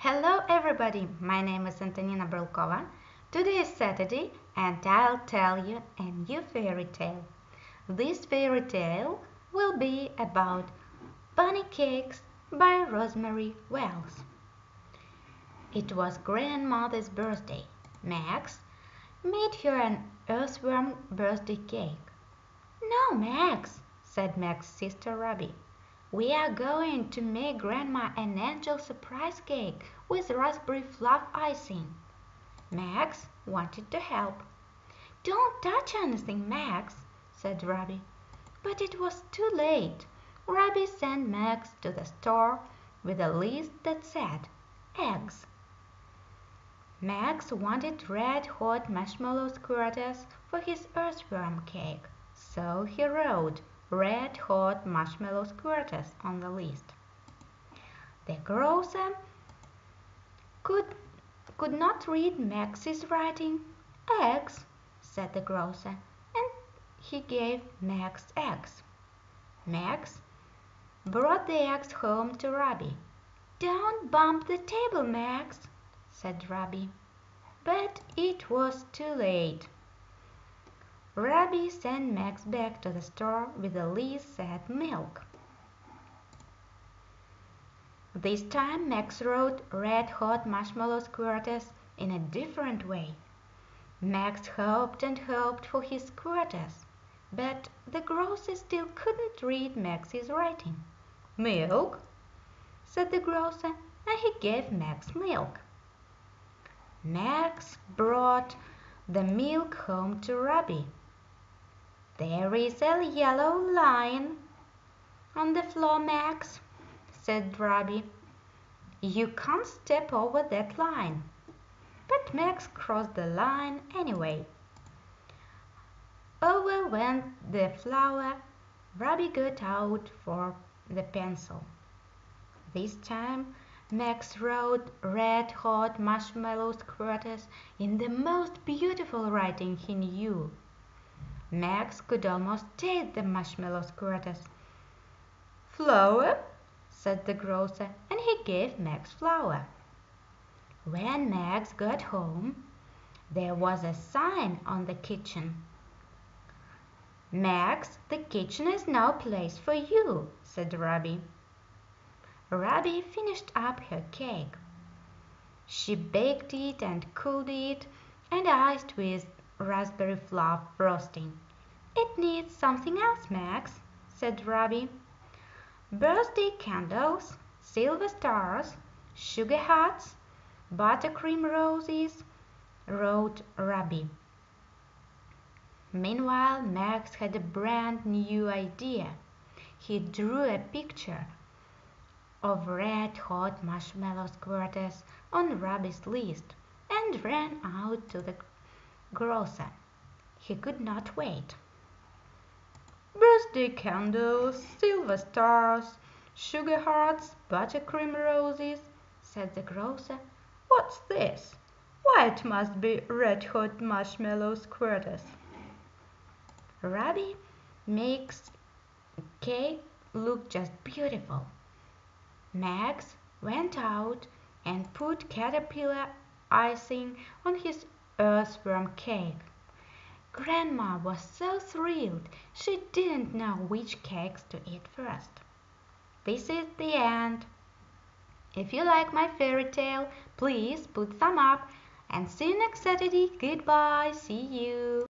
Hello everybody, my name is Antonina Brylkova. Today is Saturday and I'll tell you a new fairy tale. This fairy tale will be about bunny cakes by Rosemary Wells. It was grandmother's birthday. Max made her an earthworm birthday cake. No, Max, said Max's sister Ruby. We are going to make Grandma an angel surprise cake with raspberry fluff icing. Max wanted to help. Don't touch anything, Max, said Ruby. But it was too late. Ruby sent Max to the store with a list that said eggs. Max wanted red hot marshmallow squirters for his earthworm cake, so he wrote red hot marshmallow squirters on the list. The grocer um, could, could not read Max's writing. Eggs, said the grocer, uh, and he gave Max eggs. Max brought the eggs home to Ruby. Don't bump the table, Max, said Ruby. But it was too late. Ruby sent Max back to the store with a list said milk. This time Max wrote red hot marshmallow squirters in a different way. Max hoped and hoped for his squirters, but the grocer still couldn't read Max's writing. Milk, said the grocer, and he gave Max milk. Max brought the milk home to Ruby. There is a yellow line on the floor, Max, said Ruby. You can't step over that line. But Max crossed the line anyway. Over went the flour. Ruby got out for the pencil. This time Max wrote red hot marshmallow squirters in the most beautiful writing he knew. Max could almost taste the marshmallow squirters. Flour, said the grocer, and he gave Max flour. When Max got home, there was a sign on the kitchen. Max, the kitchen is no place for you, said Ruby. Ruby finished up her cake. She baked it and cooled it and iced with raspberry fluff frosting. It needs something else, Max, said Ruby. Birthday candles, silver stars, sugar hearts, buttercream roses, wrote Ruby. Meanwhile, Max had a brand new idea. He drew a picture of red hot marshmallow squirters on Ruby's list and ran out to the grocer. He could not wait. Birthday candles, silver stars, sugar hearts, buttercream roses, said the grocer. What's this? Why, it must be red hot marshmallow squirters. Ruby makes cake look just beautiful. Max went out and put caterpillar icing on his earthworm cake. Grandma was so thrilled she didn't know which cakes to eat first. This is the end. If you like my fairy tale, please put thumb up and see you next Saturday. Goodbye. See you.